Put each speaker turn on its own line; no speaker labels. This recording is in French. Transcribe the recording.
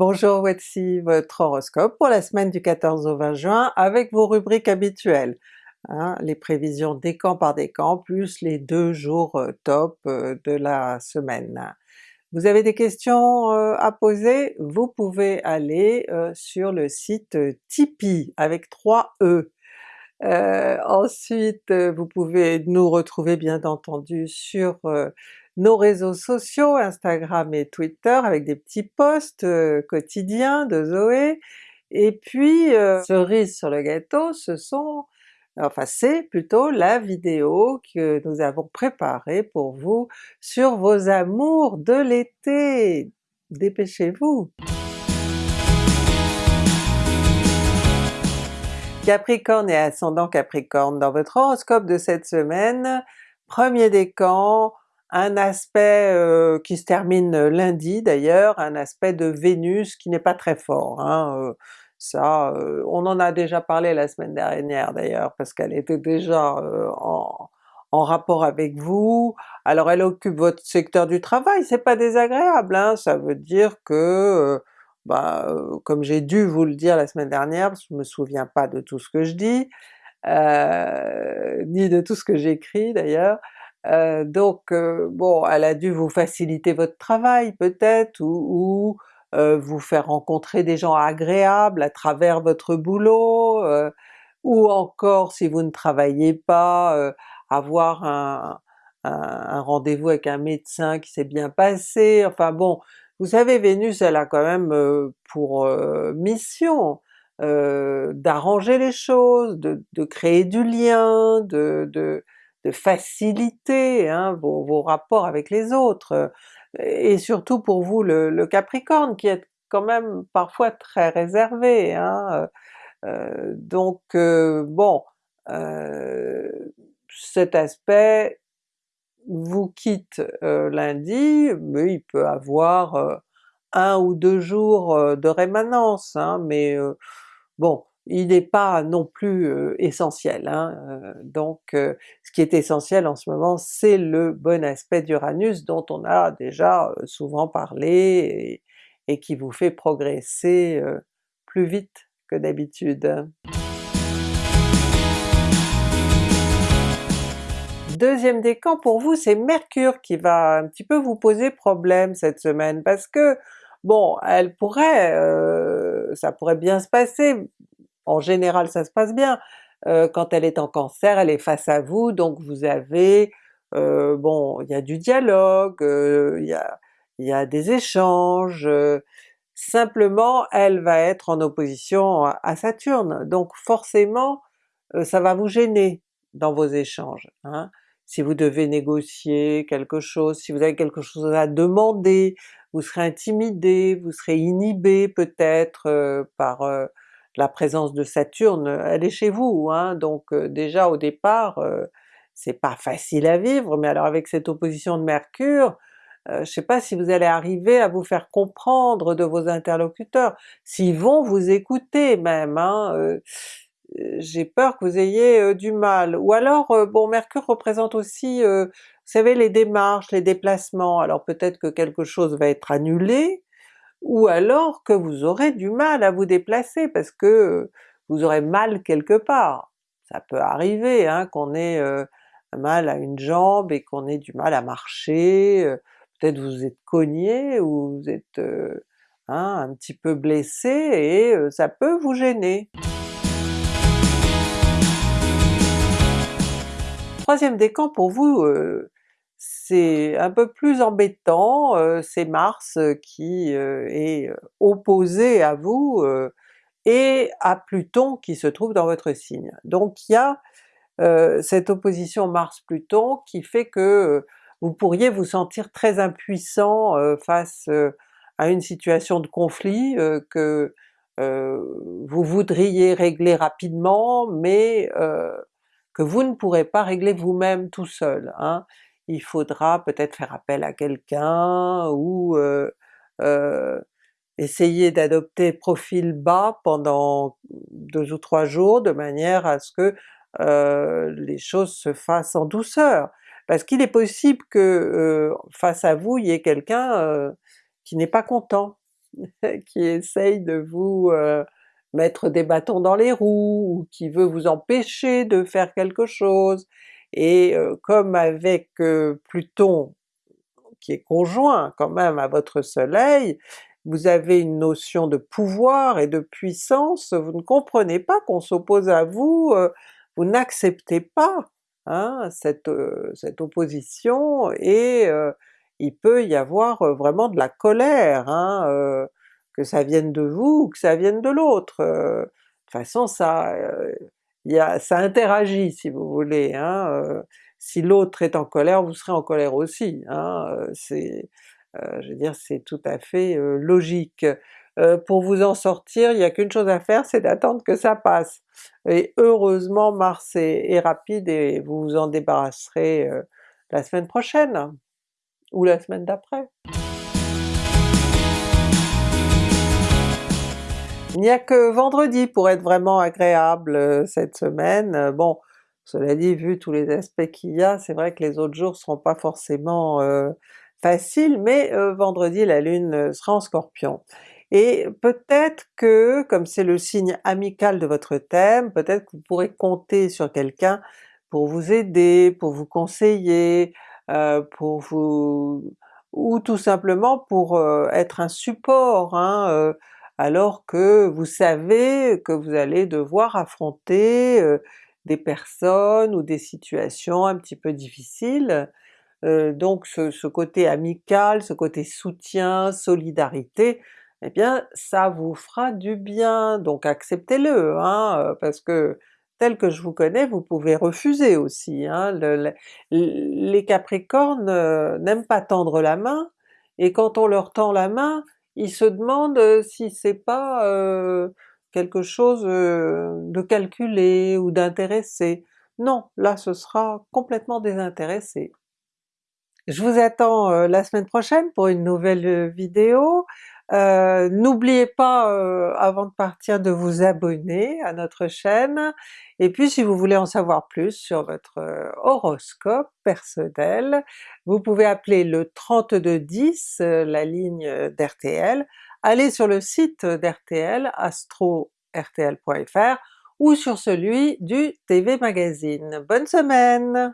Bonjour, voici votre horoscope pour la semaine du 14 au 20 juin avec vos rubriques habituelles. Hein, les prévisions décan par décan plus les deux jours euh, top euh, de la semaine. Vous avez des questions euh, à poser? Vous pouvez aller sur le site Tipeee avec 3 E. ensuite vous pouvez nous retrouver bien entendu sur nos réseaux sociaux, Instagram et Twitter avec des petits posts euh, quotidiens de Zoé, et puis euh, cerise sur le gâteau, ce sont enfin c'est plutôt la vidéo que nous avons préparée pour vous sur vos amours de l'été! Dépêchez-vous! Capricorne et ascendant Capricorne, dans votre horoscope de cette semaine, premier décan, un aspect qui se termine lundi d'ailleurs, un aspect de Vénus qui n'est pas très fort. Hein, ça, on en a déjà parlé la semaine dernière d'ailleurs, parce qu'elle était déjà en, rapport avec vous, alors elle occupe votre secteur du travail, c'est pas désagréable, hein, ça veut dire que, bah, comme j'ai dû vous le dire la semaine dernière, parce que je me souviens pas de tout ce que je dis, ni de tout ce que j'écris d'ailleurs, euh, donc euh, bon, elle a dû vous faciliter votre travail peut-être, ou, euh, vous faire rencontrer des gens agréables à travers votre boulot, ou encore si vous ne travaillez pas, avoir un, rendez-vous avec un médecin qui s'est bien passé, enfin bon, vous savez Vénus elle a quand même pour mission d'arranger les choses, de, de, créer du lien, de de faciliter hein, vos, rapports avec les autres, et surtout pour vous le, Capricorne qui est quand même parfois très réservé. Hein, euh, donc euh, bon, euh, cet aspect vous quitte lundi, mais il peut avoir un ou deux jours de rémanence, hein, mais bon, il n'est pas non plus essentiel. Hein, donc ce qui est essentiel en ce moment c'est le bon aspect d'Uranus dont on a déjà souvent parlé et, qui vous fait progresser plus vite que d'habitude. Deuxième décan pour vous c'est Mercure qui va un petit peu vous poser problème cette semaine parce que bon elle pourrait, ça pourrait bien se passer, en général ça se passe bien. Euh, quand elle est en Cancer, elle est face à vous, donc vous avez, euh, bon, il y a du dialogue, euh, il y, a, y, a, des échanges, simplement elle va être en opposition à, Saturne, donc forcément ça va vous gêner dans vos échanges. Hein. Si vous devez négocier quelque chose, si vous avez quelque chose à demander, vous serez intimidé, vous serez inhibé peut-être par la présence de Saturne, elle est chez vous, hein, donc euh, déjà au départ euh, c'est pas facile à vivre, mais alors avec cette opposition de Mercure, euh, je sais pas si vous allez arriver à vous faire comprendre de vos interlocuteurs, s'ils vont vous écouter même, hein, j'ai peur que vous ayez du mal. Ou alors, bon Mercure représente aussi, vous savez les démarches, les déplacements, alors peut-être que quelque chose va être annulé, ou alors que vous aurez du mal à vous déplacer parce que vous aurez mal quelque part. Ça peut arriver hein, qu'on ait euh, mal à une jambe et qu'on ait du mal à marcher, euh, peut-être vous êtes cogné ou vous êtes euh, hein, un petit peu blessé et ça peut vous gêner. Troisième décan pour vous, c'est un peu plus embêtant, c'est Mars qui est opposé à vous et à Pluton qui se trouve dans votre signe. Donc il y a cette opposition Mars-Pluton qui fait que vous pourriez vous sentir très impuissant face à une situation de conflit que vous voudriez régler rapidement, mais que vous ne pourrez pas régler vous-même tout seul. Hein il faudra peut-être faire appel à quelqu'un ou essayer d'adopter profil bas pendant deux ou trois jours de manière à ce que les choses se fassent en douceur. Parce qu'il est possible que face à vous il y ait quelqu'un qui n'est pas content qui essaye de vous mettre des bâtons dans les roues, ou qui veut vous empêcher de faire quelque chose, et comme avec Pluton qui est conjoint quand même à votre soleil, vous avez une notion de pouvoir et de puissance, vous ne comprenez pas qu'on s'oppose à vous, vous n'acceptez pas hein, cette, cette opposition, et il peut y avoir vraiment de la colère, hein, que ça vienne de vous ou que ça vienne de l'autre. de toute façon ça, y a, ça interagit si vous voulez, hein, si l'autre est en colère, vous serez en colère aussi, hein, c'est, je veux dire, c'est tout à fait logique. pour vous en sortir, il n'y a qu'une chose à faire, c'est d'attendre que ça passe. Et heureusement Mars est, rapide et vous vous en débarrasserez la semaine prochaine, ou la semaine d'après. Il n'y a que vendredi pour être vraiment agréable cette semaine. Bon, cela dit, vu tous les aspects qu'il y a, c'est vrai que les autres jours seront pas forcément faciles, mais vendredi la Lune sera en Scorpion. Et peut-être que, comme c'est le signe amical de votre thème, peut-être que vous pourrez compter sur quelqu'un pour vous aider, pour vous conseiller, euh, pour vous... ou tout simplement pour euh, être un support, hein, euh, alors que vous savez que vous allez devoir affronter des personnes ou des situations un petit peu difficiles. donc ce, côté amical, ce côté soutien, solidarité, eh bien ça vous fera du bien, donc acceptez-le, hein, parce que tel que je vous connais, vous pouvez refuser aussi. Hein. les Capricornes n'aiment pas tendre la main, et quand on leur tend la main, ils se demandent euh, si c'est pas euh, quelque chose de calculé ou d'intéressé. Non, là ce sera complètement désintéressé. Je vous attends la semaine prochaine pour une nouvelle vidéo. Euh, n'oubliez pas euh, avant de partir de vous abonner à notre chaîne, et puis si vous voulez en savoir plus sur votre euh, horoscope personnel, vous pouvez appeler le 3210, la ligne d'RTL, allez sur le site d'RTL, astro-rtl.fr, ou sur celui du TV Magazine. Bonne semaine!